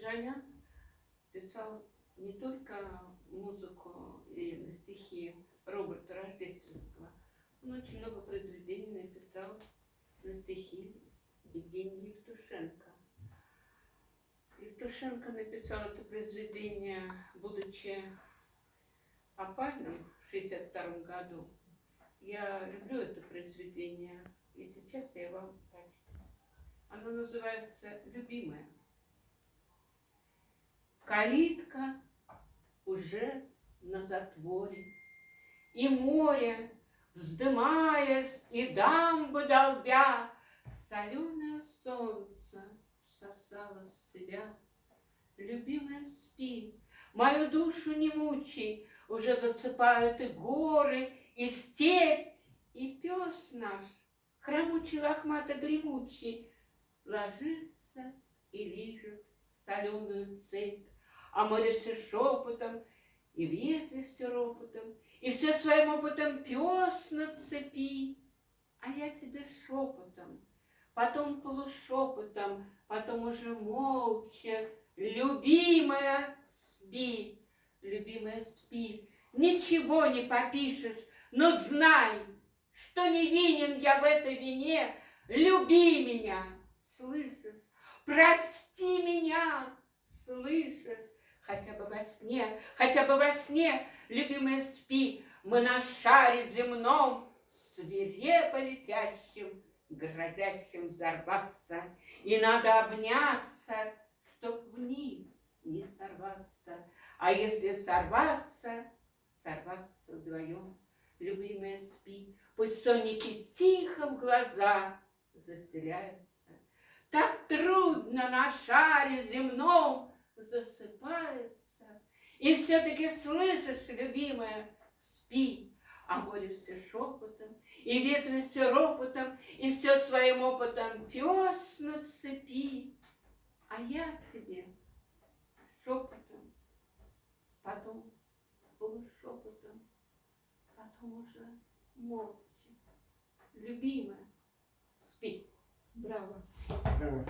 Джанян писал не только музыку и стихи Роберта Рождественского, он очень много произведений написал на стихи Евгения Евтушенко. Евтушенко написал это произведение, будучи опальным в 1962 году. Я люблю это произведение, и сейчас я вам прочту. Оно называется «Любимая». Калитка уже на затворе, И море, вздымаясь и дамбы долбя, Соленое солнце всосало в себя. Любимая, спи, мою душу не мучай, Уже засыпают и горы, и степь, И пес наш, хромучий лохмато-гремучий, Ложится и лижет соленую цепь, А все шепотом, и ветви все ропотом, И все своим опытом пес на цепи, А я тебе шепотом, потом полушепотом, Потом уже молча, любимая, спи, любимая, спи, Ничего не попишешь, но знай, Что невинен я в этой вине, Люби меня, слышишь, прости меня, слышишь, Хотя бы во сне, хотя бы во сне, любимая, спи, Мы на шаре земном, свирепо летящим, Грозящим взорваться, И надо обняться, чтоб вниз не сорваться. А если сорваться, сорваться вдвоем. Любимая, спи, пусть сонники тихо в глаза заселяются. Так трудно на шаре земном засыпается. И все-таки слышишь, любимая, спи, а море все шепотом, и ветви все ропотом, и все своим опытом пес на цепи. А я тебе шепотом, потом полушепотом, потом уже молча. Любимая, спи. Браво. Браво.